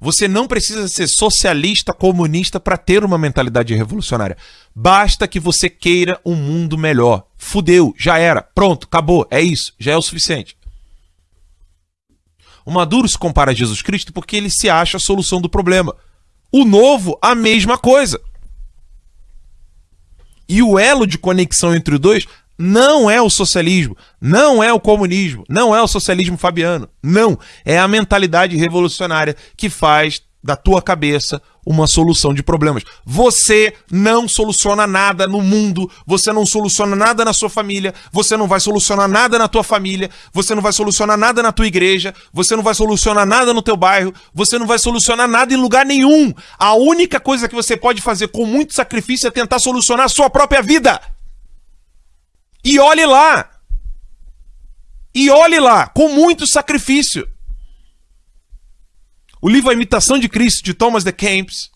Você não precisa ser socialista, comunista para ter uma mentalidade revolucionária. Basta que você queira um mundo melhor. Fudeu, já era, pronto, acabou, é isso, já é o suficiente. O Maduro se compara a Jesus Cristo porque ele se acha a solução do problema. O novo, a mesma coisa. E o elo de conexão entre os dois não é o socialismo, não é o comunismo, não é o socialismo fabiano. Não. É a mentalidade revolucionária que faz da tua cabeça uma solução de problemas. Você não soluciona nada no mundo, você não soluciona nada na sua família, você não vai solucionar nada na tua família, você não vai solucionar nada na tua igreja, você não vai solucionar nada no teu bairro, você não vai solucionar nada em lugar nenhum. A única coisa que você pode fazer com muito sacrifício é tentar solucionar a sua própria vida. E olhe lá. E olhe lá, com muito sacrifício. O livro A Imitação de Cristo, de Thomas de Kempis,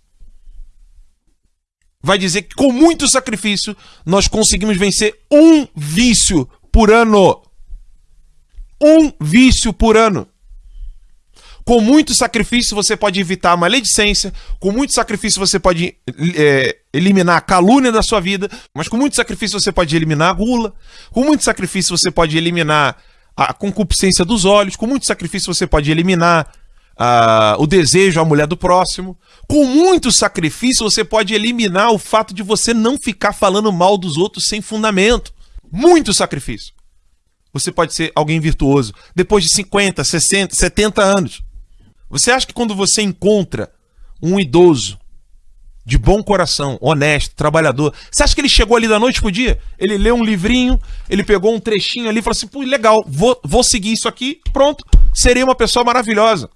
vai dizer que com muito sacrifício nós conseguimos vencer um vício por ano. Um vício por ano. Com muito sacrifício você pode evitar a maledicência, com muito sacrifício você pode é, eliminar a calúnia da sua vida, mas com muito sacrifício você pode eliminar a gula, com muito sacrifício você pode eliminar a concupiscência dos olhos, com muito sacrifício você pode eliminar o desejo à mulher do próximo. Com muito sacrifício, você pode eliminar o fato de você não ficar falando mal dos outros sem fundamento. Muito sacrifício. Você pode ser alguém virtuoso depois de 50, 60, 70 anos. Você acha que quando você encontra um idoso de bom coração, honesto, trabalhador, você acha que ele chegou ali da noite pro dia? Ele leu um livrinho, ele pegou um trechinho ali e falou assim: pô, legal, vou, vou seguir isso aqui, pronto, serei uma pessoa maravilhosa.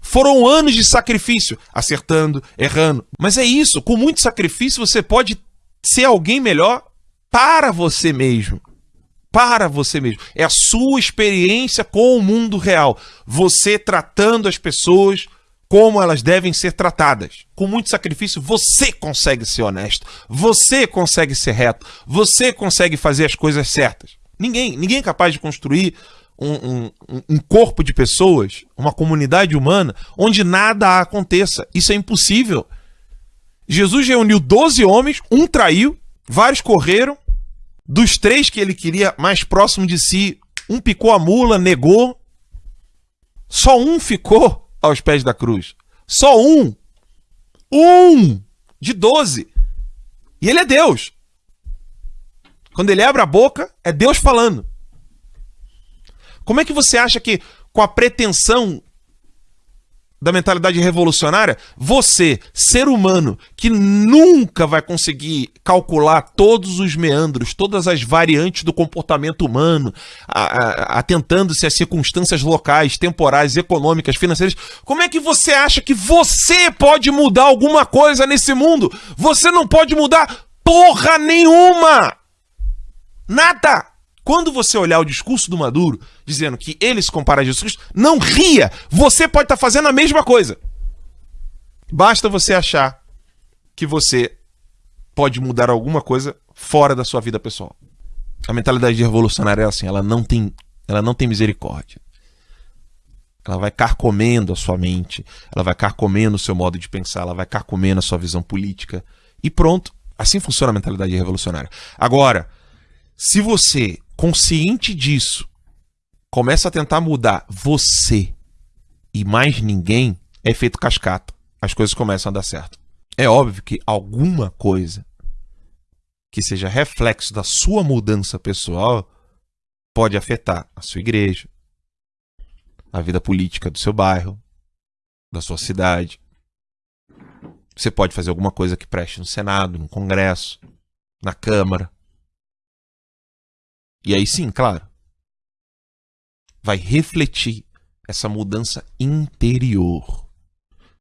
Foram anos de sacrifício, acertando, errando. Mas é isso, com muito sacrifício você pode ser alguém melhor para você mesmo. Para você mesmo. É a sua experiência com o mundo real. Você tratando as pessoas como elas devem ser tratadas. Com muito sacrifício, você consegue ser honesto. Você consegue ser reto. Você consegue fazer as coisas certas. Ninguém, ninguém é capaz de construir um, um, um, corpo de pessoas, uma comunidade humana, onde nada aconteça. Isso é impossível. Jesus reuniu 12 homens, um traiu, vários correram. Dos três que ele queria mais próximo de si, um picou a mula, negou. Só um ficou aos pés da cruz. Só um. Um de 12. E ele é Deus. Quando ele abre a boca, é Deus falando. Como é que você acha que, com a pretensão da mentalidade revolucionária, você, ser humano, que nunca vai conseguir calcular todos os meandros, todas as variantes do comportamento humano, atentando-se às circunstâncias locais, temporais, econômicas, financeiras, como é que você acha que você pode mudar alguma coisa nesse mundo? Você não pode mudar porra nenhuma! Nada! Quando você olhar o discurso do Maduro, dizendo que ele se compara a Jesus Cristo, não ria! Você pode estar tá fazendo a mesma coisa. Basta você achar que você pode mudar alguma coisa fora da sua vida pessoal. A mentalidade revolucionária é assim, ela não tem, ela não tem misericórdia. Ela vai carcomendo a sua mente, ela vai carcomendo o seu modo de pensar, ela vai carcomendo a sua visão política. E pronto. Assim funciona a mentalidade revolucionária. Agora, se você consciente disso, começa a tentar mudar você e mais ninguém, é feito cascata. As coisas começam a dar certo. É óbvio que alguma coisa que seja reflexo da sua mudança pessoal pode afetar a sua igreja, a vida política do seu bairro, da sua cidade. Você pode fazer alguma coisa que preste no Senado, no Congresso, na Câmara. E aí sim, claro, vai refletir essa mudança interior.